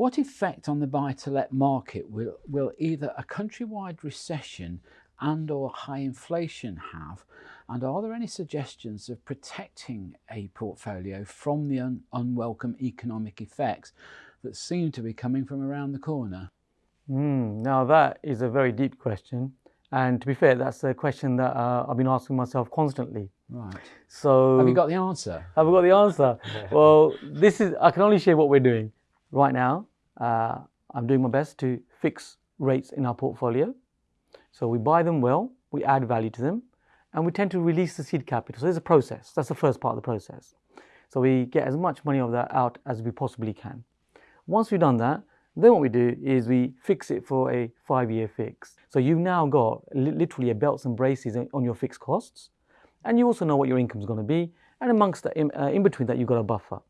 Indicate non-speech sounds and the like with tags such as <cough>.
What effect on the buy-to-let market will, will either a countrywide recession and or high inflation have? And are there any suggestions of protecting a portfolio from the un unwelcome economic effects that seem to be coming from around the corner? Mm, now that is a very deep question. And to be fair, that's a question that uh, I've been asking myself constantly. Right. So have you got the answer? Have I got the answer? <laughs> well, this is I can only share what we're doing right now. Uh, I'm doing my best to fix rates in our portfolio. So we buy them well, we add value to them, and we tend to release the seed capital. So there's a process. That's the first part of the process. So we get as much money of that out as we possibly can. Once we've done that, then what we do is we fix it for a five-year fix. So you've now got literally a belts and braces on your fixed costs, and you also know what your income is going to be, and amongst that, in, uh, in between that, you've got a buffer.